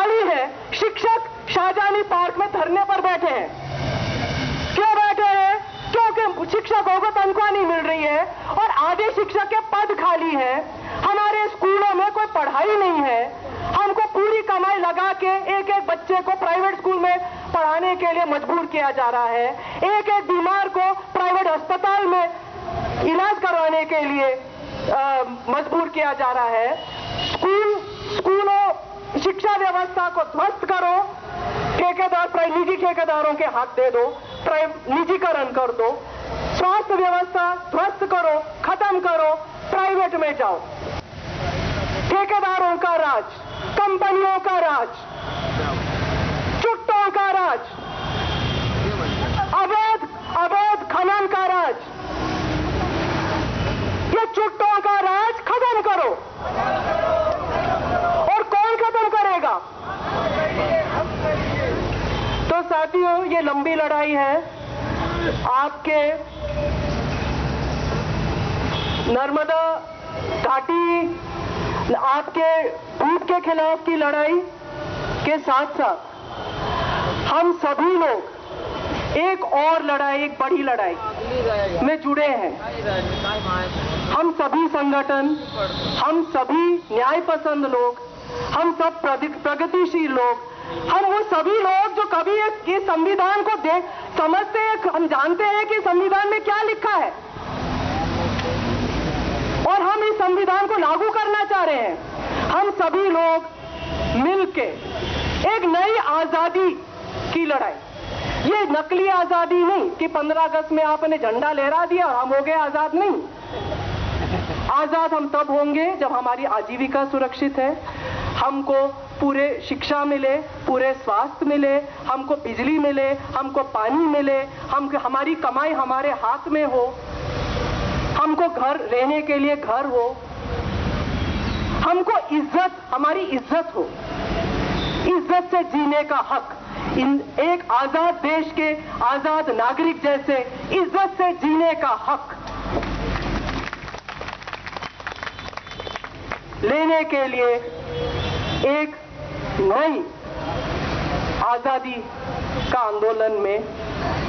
खाली है। शिक्षक शाहजहानी पार्क में धरने पर बैठे हैं। क्यों बैठे हैं? क्योंकि शिक्षकों को तनख्वाह नहीं मिल रही है और आधे शिक्षक के पद खाली है। हमारे स्कूलों में कोई पढ़ाई नहीं है। हमको पूरी कमाई लगा के एक एक बच्चे को प्राइवेट स्कूल में पढ़ाने के लिए मजबूर किया जा रहा है। एक एक बीमार को प्राइवेट अस्पताल में इलाज करवाने के लिए मजबूर किया जा रहा है। स्कूलों शिक्षा व्यवस्था को ध्वस्त करो, ठेकेदार निजी ठेकेदारों के हाथ दे दो निजीकरण कर दो। स्वास्थ्य व्यवस्था ध्वस्त करो, खत्म करो, प्राइवेट में जाओ। ठेकेदारों का राज, कंपनियों का राज चुट्टों का राज अवैध अवैध खनन का राज ये चुट्टों का राज खत्म करो और कौन खत्म करेगा तो लंबी लड़ाई है। आपके नर्मदा घाटी, आपके भूत के खिलाफ की लड़ाई के साथ साथ हम सभी लोग एक और लड़ाई, एक बड़ी लड़ाई में जुड़े हैं। हम सभी संगठन, हम सभी न्याय पसंद लोग, हम सब प्रगतिशील लोग हम वो सभी लोग जो कभी इस संविधान को देख समझते हैं, हम जानते हैं कि संविधान में क्या लिखा है। और हम इस संविधान को लागू करना चाह रहे हैं। हम सभी लोग मिलके एक नई आज़ादी की लड़ाई। ये नकली आज़ादी नहीं कि 15 अगस्त में आपने झंडा लहरा दिया और हम हो गए आज़ाद, नहीं। आज़ाद हम तब होंगे जब हमारी आजीविका सुरक्षित है हमको पूरे शिक्षा मिले, पूरे स्वास्थ्य मिले, हमको बिजली मिले, हमको पानी मिले, हम, हमारी कमाई हमारे हाथ में हो, हमको घर रहने के लिए घर हो, हमको इज़्ज़त, हमारी इज़्ज़त हो। इज़्ज़त से जीने का हक। इन, एक आज़ाद देश के आज़ाद नागरिक जैसे इज़्ज़त से जीने का हक। लेने के लिए एक नई आज़ादी का आंदोलन में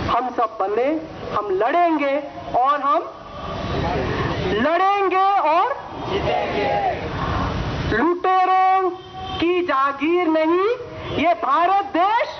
हम सब बने, हम लड़ेंगे और हम लड़ेंगे और लुटेरों की जागीर नहीं, ये भारत देश